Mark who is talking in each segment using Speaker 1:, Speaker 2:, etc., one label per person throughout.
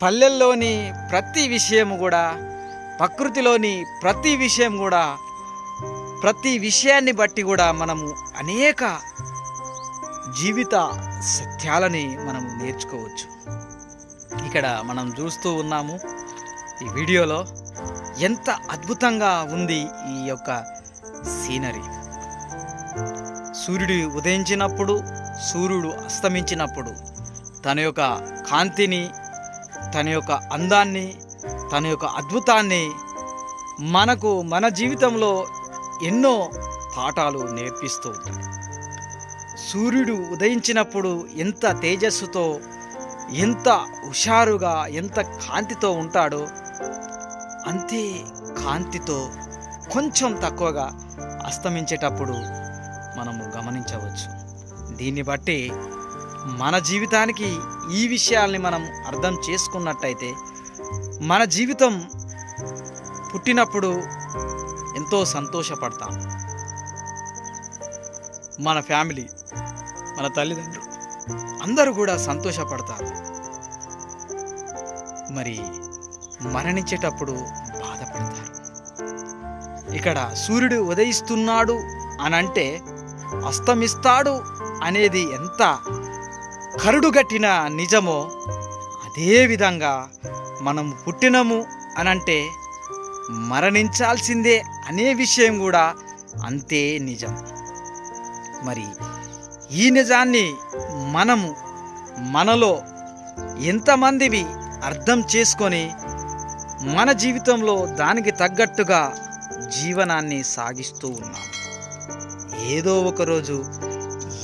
Speaker 1: పల్లెల్లోని ప్రతి విషయం కూడా ప్రకృతిలోని ప్రతి విషయం కూడా ప్రతి విషయాన్ని బట్టి కూడా మనము అనేక జీవిత సత్యాలని మనము నేర్చుకోవచ్చు. ఇక్కడ మనం చూస్తూ ఉన్నాము ఈ వీడియోలో ఎంత అద్భుతంగా ఉంది ఈ యొక్క సీనరీ. సూర్యుడు ఉదయించినప్పుడు సూర్యుడు అస్తమించినప్పుడు తన యొక్క కాంతిని తన యొక్క అందాన్ని తన యొక్క అద్భుతాన్ని మనకు మన జీవితంలో ఎన్నో పాఠాలు నేర్పిస్తూ ఉంటాయి సూర్యుడు ఉదయించినప్పుడు ఎంత తేజస్సుతో ఎంత హుషారుగా ఎంత కాంతితో ఉంటాడో అంతే కాంతితో కొంచెం తక్కువగా అస్తమించేటప్పుడు మనము గమనించవచ్చు. దీన్ని బట్టి మన జీవితానికి ఈ విషయాల్ని మనం అర్థం చేసుకున్నట్టయితే మన జీవితం పుట్టినప్పుడు ఎంతో సంతోషపడతాం. మన ఫ్యామిలీ మన తల్లిదండ్రులు అందరూ కూడా సంతోషపడతారు. మరి మరణించేటప్పుడు బాధపడతారు. ఇక్కడ సూర్యుడు ఉదయిస్తున్నాడు అని అంటే అస్తమిస్తాడు అనేది ఎంత కరుడుగట్టిన నిజమో అదే విధంగా మనం పుట్టినము అనంటే మరణించాల్సిందే అనే విషయం కూడా అంతే నిజం. మరి ఈ నిజాన్ని మనము మనలో ఎంతమందివి అర్థం చేసుకొని మన జీవితంలో దానికి తగ్గట్టుగా జీవనాన్ని సాగిస్తూ ఉన్నాం. ఏదో ఒకరోజు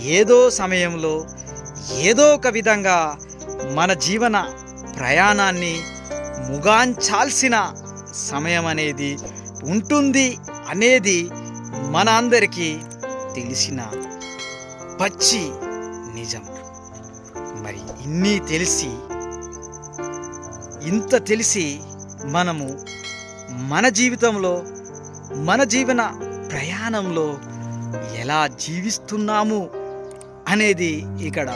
Speaker 1: ఏదో సమయంలో ఏదో ఒక విధంగా మన జీవన ప్రయాణాన్ని ముగాంచాల్సిన సమయం అనేది ఉంటుంది అనేది మన అందరికీ తెలిసిన పచ్చి నిజం. మరి ఇన్ని తెలిసి ఇంత తెలిసి మనము మన జీవితంలో మన జీవన ప్రయాణంలో ఎలా జీవిస్తున్నాము అనేది ఇక్కడ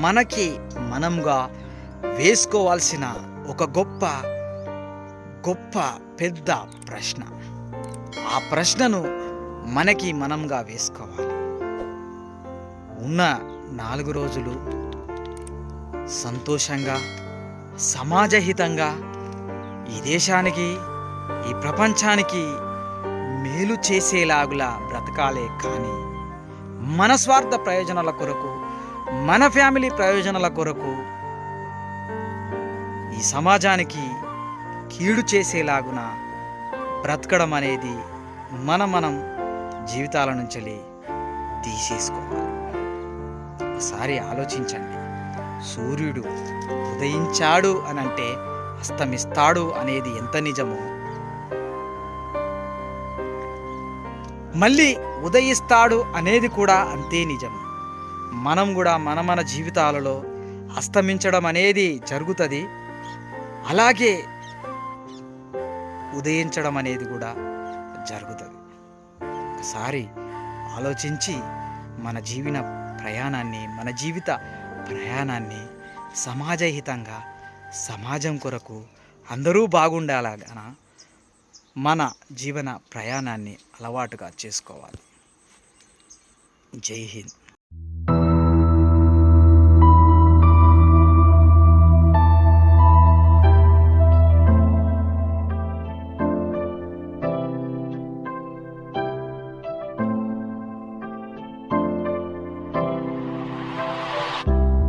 Speaker 1: మనకి మనంగా వేసుకోవాల్సిన ఒక గొప్ప గొప్ప పెద్ద ప్రశ్న. ఆ ప్రశ్నను మనకి మనంగా వేసుకోవాలి. ఉన్న నాలుగు రోజులు సంతోషంగా సమాజహితంగా ఈ దేశానికి ఈ ప్రపంచానికి మేలు చేసేలాగులా బ్రతకాలే కానీ మన స్వార్థ ప్రయోజనాల కొరకు మన ఫ్యామిలీ ప్రయోజనాల కొరకు ఈ సమాజానికి కీడు చేసేలాగున బ్రతకడం అనేది మన మనం జీవితాల నుంచి తీసేసుకోవాలి. ఒకసారి ఆలోచించండి. సూర్యుడు ఉదయించాడు అని అంటే అస్తమిస్తాడు అనేది ఎంత నిజమో. మళ్ళీ ఉదయిస్తాడు అనేది కూడా అంతే నిజం. మనం కూడా మన మన జీవితాలలో అస్తమించడం అనేది జరుగుతుంది. అలాగే ఉదయించడం అనేది కూడా జరుగుతుంది. ఒకసారి ఆలోచించి మన జీవన ప్రయాణాన్ని మన జీవిత ప్రయాణాన్ని సమాజహితంగా సమాజం కొరకు అందరూ బాగుండాలగన మన జీవన ప్రయాణాన్ని అలవాటుగా చేసుకోవాలి. జై హింద్.